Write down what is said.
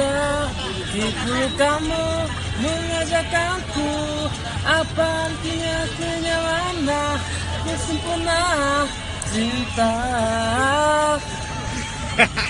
ada Itu kamu mengajak aku Apa artinya kenyalana kesempurnaan cinta.